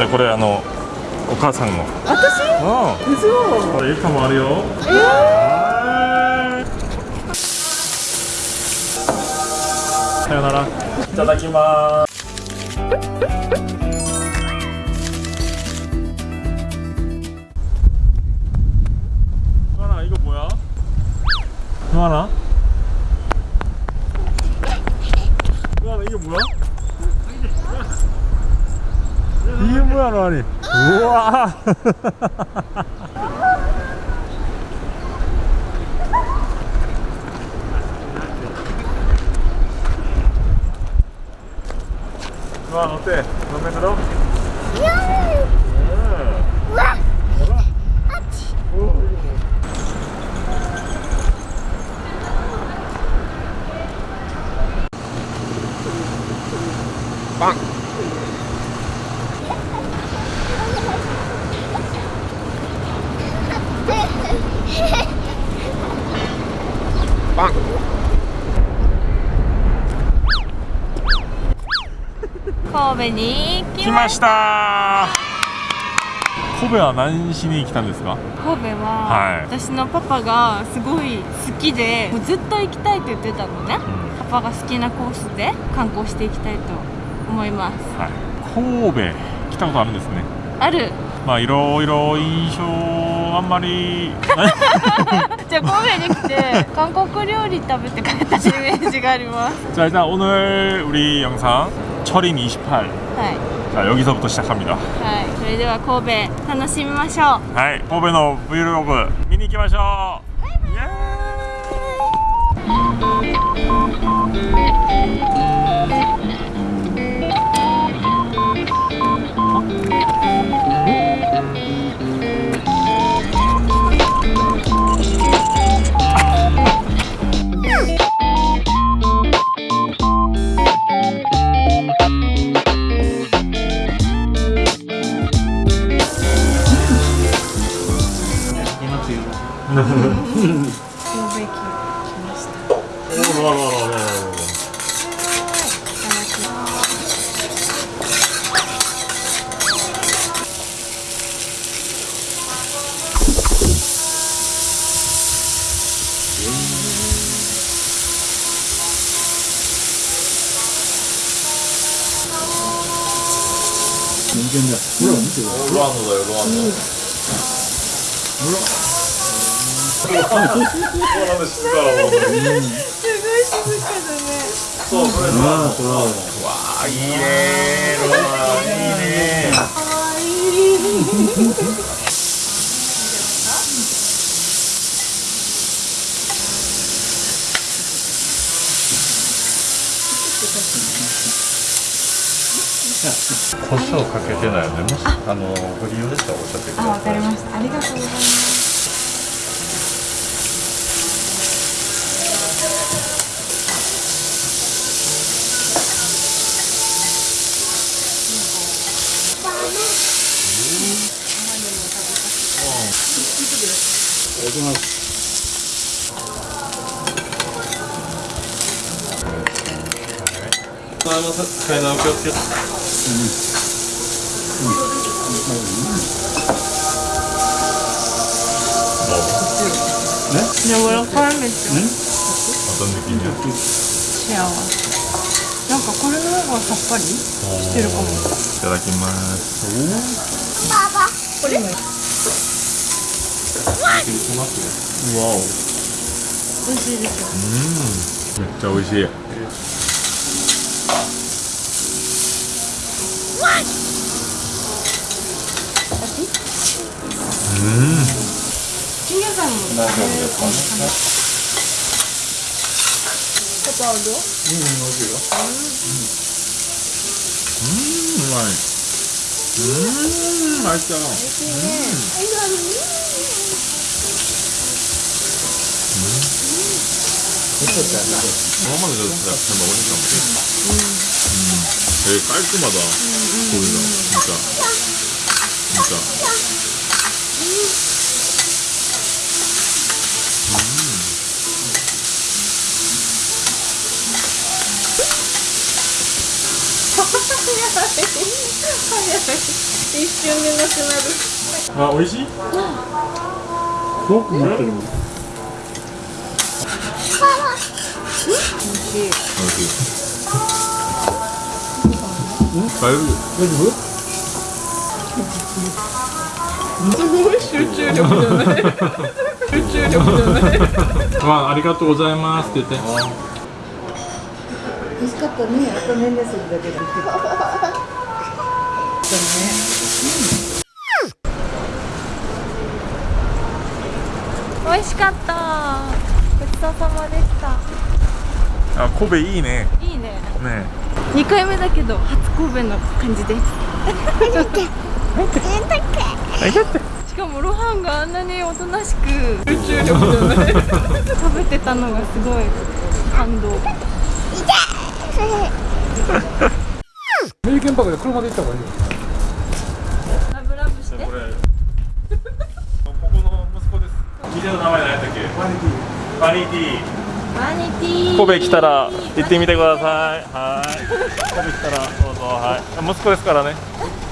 じゃあこれあのお母さんの。私？うん。これかもあるよ。えー、さよなら。いただきます?のに。うわまあ乗って、乗ろ。神戸に来来ました神戸は何しに来たんですか神戸は、はい私のパパがすごい好きでもうずっと行きたいと言ってたのね、パパが好きなコースで観光していきたいと思いますはい神戸来たことあるんですねあるまあいろいろ印象あんまりじゃあ神戸に来て韓国料理食べて帰ったイメージがあります 자 일단 오늘 우리 영상 철인 28 はい 자 여기서부터 시작합니다 はいそれでは神戸楽しみましょう はい神戸の 브이로그見に行きましょう 神戸駅来ましたおーららららららいただきますロアノ。だよロアノすごい静かだねそうそれロアノわあいいねロアいいね胡椒かけてないよね。もしあのご利用でしたらおっしゃってください。あわかりました。ありがとうございます。 오징어 잘 나올 것 같아요 네? 근데 뭐랑 파란색 좀 어떤 느낌이야? 귀여워 なんかこれの方がさっぱりしてるかも。いただきます。わお美味しいですよ。うん。めっちゃ美味しい。うん。チンゲンさ 쌀도? 응, 어디요? 음, 음, 맛있 음, 맛있다. 음, 음, 음, 음, 음, 음, 음, 음. 음. 음. 음. 음. 음. 음. 음. 음, 음. 음. 되게 깔끔하다, 음, 음, 음, 음. 음. 진짜. 一瞬でなくなるあ美味しい？すごく持ってる美味しい。美味しい。大丈夫大丈夫？すごい集中力じゃない。集中力じゃない。まあありがとうございますって言って美味しかった。ね。あと年齢するだけだ。美味しかったごちそうさまでした。あ神戸いいね。いいね。ね。2回目だけど初神戸の感じです。しかもロハンがあんなにおとなしく集中力じゃない。食べてたのがすごい感動メリケンパークで車で行った方がいいよラブラブして。これここの息子です。店の名前何やったっけ。バニティバニティマニティ神戸来たら行ってみてくださいはい神戸来たらどうぞはい息子ですからね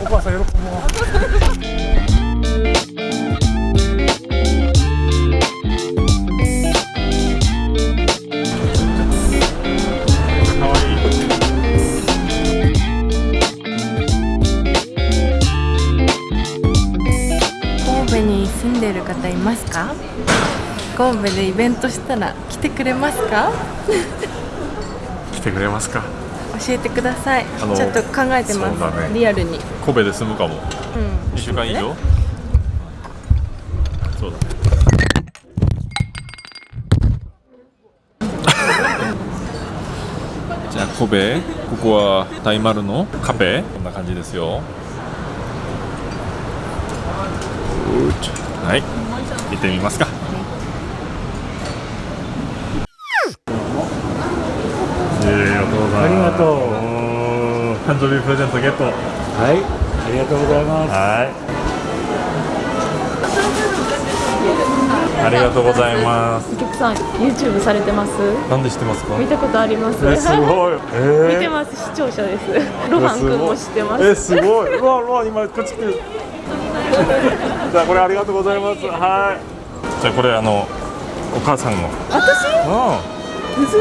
お母さん。喜ぶわに住んでる方いますか？神戸でイベントしたら来てくれますか？来てくれますか？教えてください。あのちょっと考えてます、ね。リアルに。神戸で住むかも。うん。2週間以上？そうだね。じゃあ神戸ここは大丸のカフェ？こんな感じですよ。うーちはい。行ってみますか。ありがとう誕生日プレゼントゲット。はい。ありがとうございます。はい。ありがとうございます。お客さん YouTube されてます？なんで知ってますか？見たことあります？え、すごい。え見てます視聴者です。ロハン君も知ってます。え、すごい。うわ、うわ、今こっち来てる。じゃあ、これありがとうございます。はい。じゃあ、これあのお母さんの。私？うん。嘘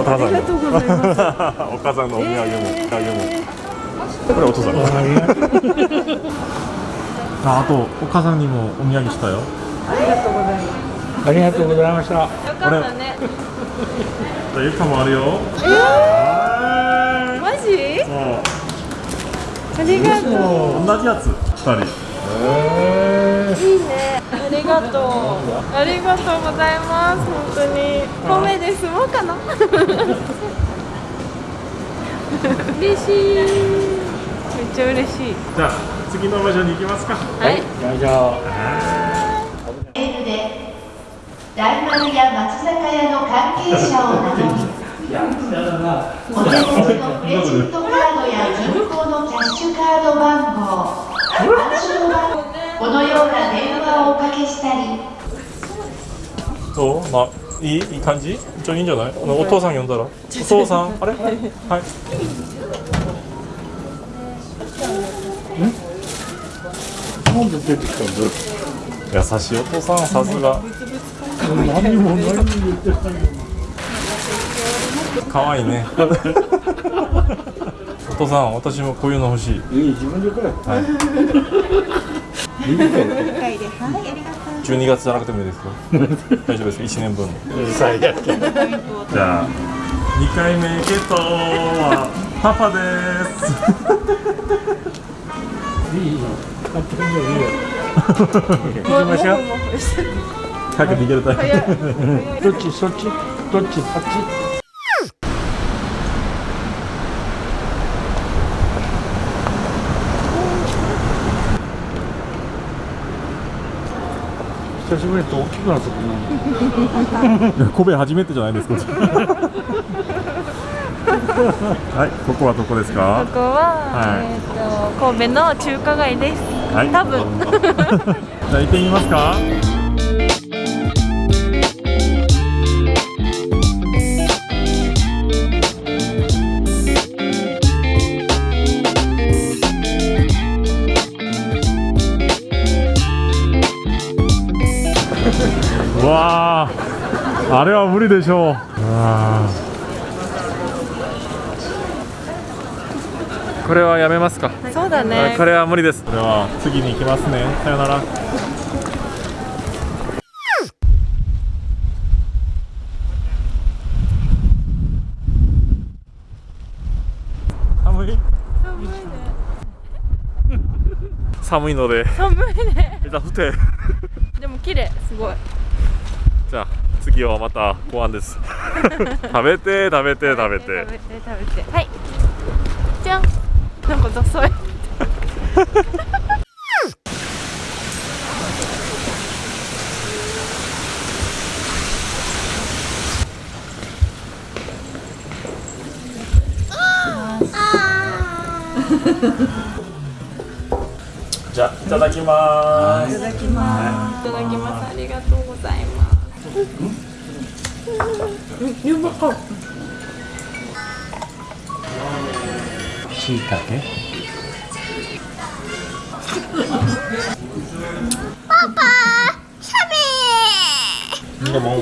お母さんの。ありがとうございます お母さんのお土産も、お土産も。これお父さんの。ありがとうあ、あとお母さんにもお土産したよ。ありがとうございましたよかったねじゃあ、ゆかもあるよ。マジ？そう。ありがとう同じやつ二人。いいね。ありがとう。ありがとうございます。本当に。米で住もうかな？嬉しい。めっちゃ嬉しい。じゃあ次の場所に行きますか。はい。じゃあじゃあメールで大丸や松坂屋の関係者を名乗りお手持ちのクレジットカードや銀行のキャッシュカード番号このような電話をおかけしたり。どう？まあいいいい感じ？一応いいんじゃない？あのお父さん呼んだら？お父さん？あれ？はい。なんで出てきたんだろ優しいお父さんさすが。う何も何も言ってない可愛いね お父さん私もこういうの欲しい。いい自分でくれ。はい。いい。から12月じゃなくてもいいですよ。大丈夫ですか？1年分じゃあ2回目ゲットはパパです。いいよ勝手にいいよ行きましょう早く逃げるタイプどっちそっちどっちあっち久しぶりに大きくなったな 神戸初めてじゃないですか。はいここはどこですか？ここは、はい。えっ、と神戸の中華街です。はい。多分。じゃあ行ってみますかわーあれは無理でしょう。うわー。これはやめますか、そうだあねこれは無理です。これは次に行きますね。さよなら。寒い？寒いので寒いね。枝降ってでも綺麗。すごいじゃあ次はまたご飯です。食べて食べて食べて。食べて食べて。はい。じゃん。なんかダサい。じゃあいただきます。いただきます。いただきます。ありがとうますしいたけでも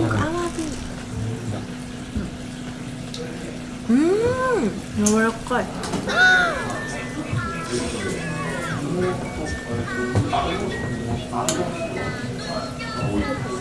柔らかいえ